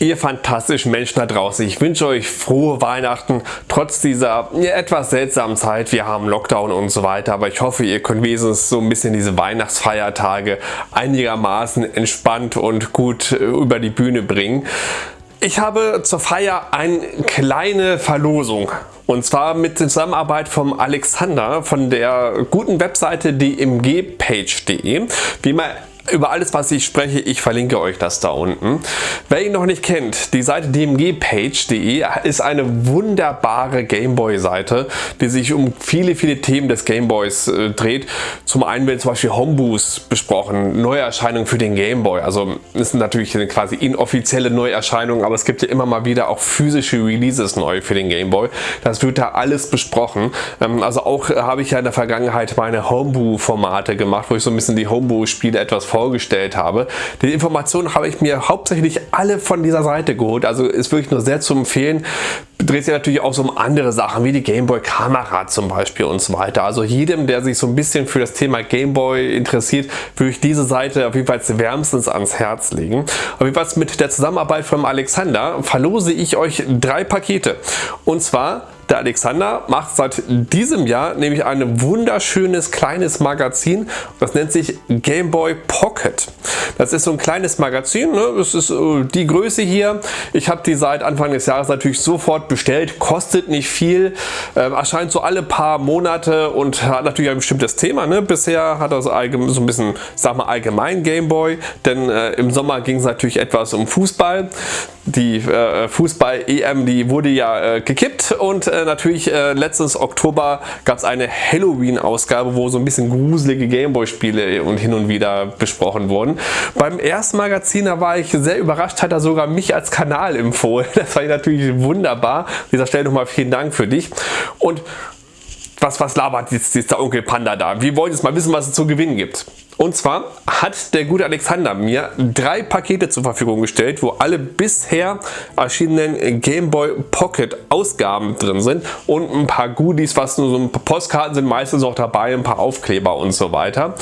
Ihr fantastischen Menschen da draußen, ich wünsche euch frohe Weihnachten, trotz dieser etwas seltsamen Zeit. Wir haben Lockdown und so weiter, aber ich hoffe, ihr könnt wenigstens so ein bisschen diese Weihnachtsfeiertage einigermaßen entspannt und gut äh, über die Bühne bringen. Ich habe zur Feier eine kleine Verlosung und zwar mit Zusammenarbeit vom Alexander von der guten Webseite dmgpage.de. Wie man über alles was ich spreche, ich verlinke euch das da unten. Wer ihn noch nicht kennt, die Seite dmgpage.de ist eine wunderbare Gameboy Seite, die sich um viele viele Themen des Gameboys äh, dreht. Zum einen werden zum Beispiel Homeboost besprochen, Neuerscheinungen für den Gameboy. Also sind natürlich quasi inoffizielle Neuerscheinungen, aber es gibt ja immer mal wieder auch physische Releases neu für den Gameboy. Das wird da alles besprochen. Ähm, also auch habe ich ja in der Vergangenheit meine Homebrew Formate gemacht, wo ich so ein bisschen die Homebrew Spiele etwas vor vorgestellt habe. Die Informationen habe ich mir hauptsächlich alle von dieser Seite geholt, also ist wirklich nur sehr zu empfehlen. Dreht sich natürlich auch so um andere Sachen wie die Gameboy Kamera zum Beispiel und so weiter. Also jedem, der sich so ein bisschen für das Thema Gameboy interessiert, würde ich diese Seite auf jeden Fall wärmstens ans Herz legen. Auf jeden Fall mit der Zusammenarbeit von Alexander verlose ich euch drei Pakete. Und zwar der Alexander macht seit diesem Jahr nämlich ein wunderschönes kleines Magazin. Das nennt sich Gameboy Pocket. Das ist so ein kleines Magazin. Ne? Das ist äh, die Größe hier. Ich habe die seit Anfang des Jahres natürlich sofort bestellt. Kostet nicht viel. Ähm, erscheint so alle paar Monate und hat natürlich ein bestimmtes Thema. Ne? Bisher hat er so, so ein bisschen, sag mal allgemein Gameboy. Denn äh, im Sommer ging es natürlich etwas um Fußball. Die äh, Fußball-EM, die wurde ja äh, gekippt und äh, natürlich äh, letztes Oktober gab es eine Halloween-Ausgabe, wo so ein bisschen gruselige Gameboy-Spiele und hin und wieder besprochen wurden. Beim ersten Magazin, da war ich sehr überrascht, hat er sogar mich als Kanal empfohlen. Das war natürlich wunderbar. An dieser Stelle nochmal vielen Dank für dich. Und was, was labert jetzt dieser Onkel Panda da? Wir wollen jetzt mal wissen, was es zu gewinnen gibt. Und zwar hat der gute Alexander mir drei Pakete zur Verfügung gestellt, wo alle bisher erschienenen Game Boy Pocket Ausgaben drin sind und ein paar Goodies, was nur so ein paar Postkarten sind meistens auch dabei, ein paar Aufkleber und so weiter.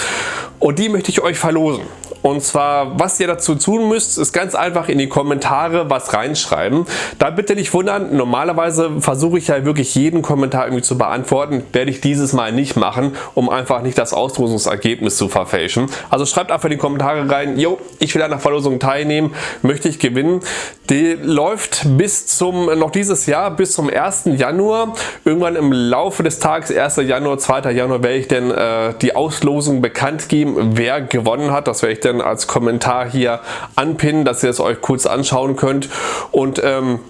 Und die möchte ich euch verlosen. Und zwar, was ihr dazu tun müsst, ist ganz einfach in die Kommentare was reinschreiben. Da bitte nicht wundern, normalerweise versuche ich ja wirklich jeden Kommentar irgendwie zu beantworten. Werde ich dieses Mal nicht machen, um einfach nicht das Auslosungsergebnis zu verfälschen. Also schreibt einfach in die Kommentare rein, jo, ich will an der Verlosung teilnehmen, möchte ich gewinnen. Die läuft bis zum, noch dieses Jahr, bis zum 1. Januar. Irgendwann im Laufe des Tages, 1. Januar, 2. Januar, werde ich dann äh, die Auslosung bekannt geben, wer gewonnen hat. Das werde ich dann als Kommentar hier anpinnen, dass ihr es euch kurz anschauen könnt. Und ähm,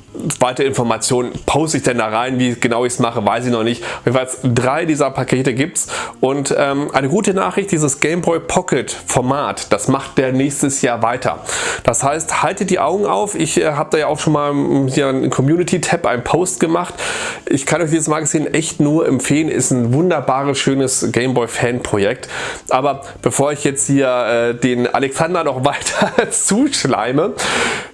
weitere Informationen poste ich dann da rein. Wie genau ich es mache, weiß ich noch nicht. Jedenfalls drei dieser Pakete gibt es. Und ähm, eine gute Nachricht, dieses Game Boy Pocket Format, das macht der nächstes Jahr weiter. Das heißt, haltet die Augen auf. Ich äh, habe da ja auch schon mal hm, hier einen Community-Tab, einen Post gemacht. Ich kann euch dieses Magazin echt nur empfehlen. Ist ein wunderbares, schönes Game Boy Fan-Projekt. Aber bevor ich jetzt hier äh, den Alexander noch weiter zuschleime,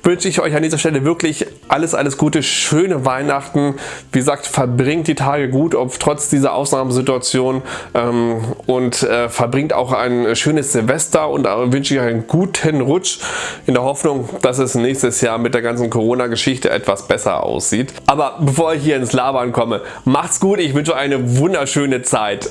wünsche ich euch an dieser Stelle wirklich alles, alles Gute, schöne Weihnachten. Wie gesagt, verbringt die Tage gut, ob trotz dieser Ausnahmesituation ähm, und äh, verbringt auch ein schönes Silvester und äh, wünsche ich euch einen guten Rutsch in der Hoffnung, dass es nächstes Jahr mit der ganzen Corona-Geschichte etwas besser aussieht. Aber bevor ich hier ins Labern komme, macht's gut, ich wünsche euch eine wunderschöne Zeit.